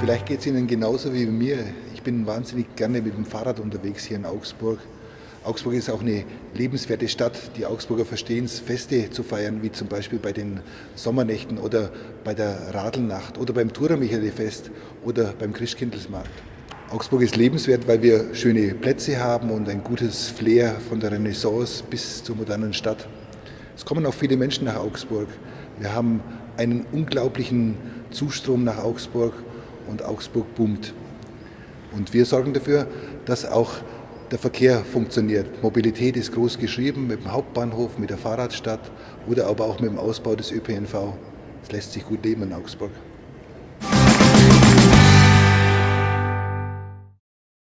Vielleicht geht es Ihnen genauso wie mir. Ich bin wahnsinnig gerne mit dem Fahrrad unterwegs hier in Augsburg. Augsburg ist auch eine lebenswerte Stadt. Die Augsburger verstehen es, Feste zu feiern, wie zum Beispiel bei den Sommernächten oder bei der Radelnacht oder beim Thuramichele-Fest oder beim Christkindlesmarkt. Augsburg ist lebenswert, weil wir schöne Plätze haben und ein gutes Flair von der Renaissance bis zur modernen Stadt. Es kommen auch viele Menschen nach Augsburg. Wir haben einen unglaublichen Zustrom nach Augsburg und Augsburg boomt. Und wir sorgen dafür, dass auch der Verkehr funktioniert. Mobilität ist groß geschrieben mit dem Hauptbahnhof, mit der Fahrradstadt oder aber auch mit dem Ausbau des ÖPNV. Es lässt sich gut leben in Augsburg.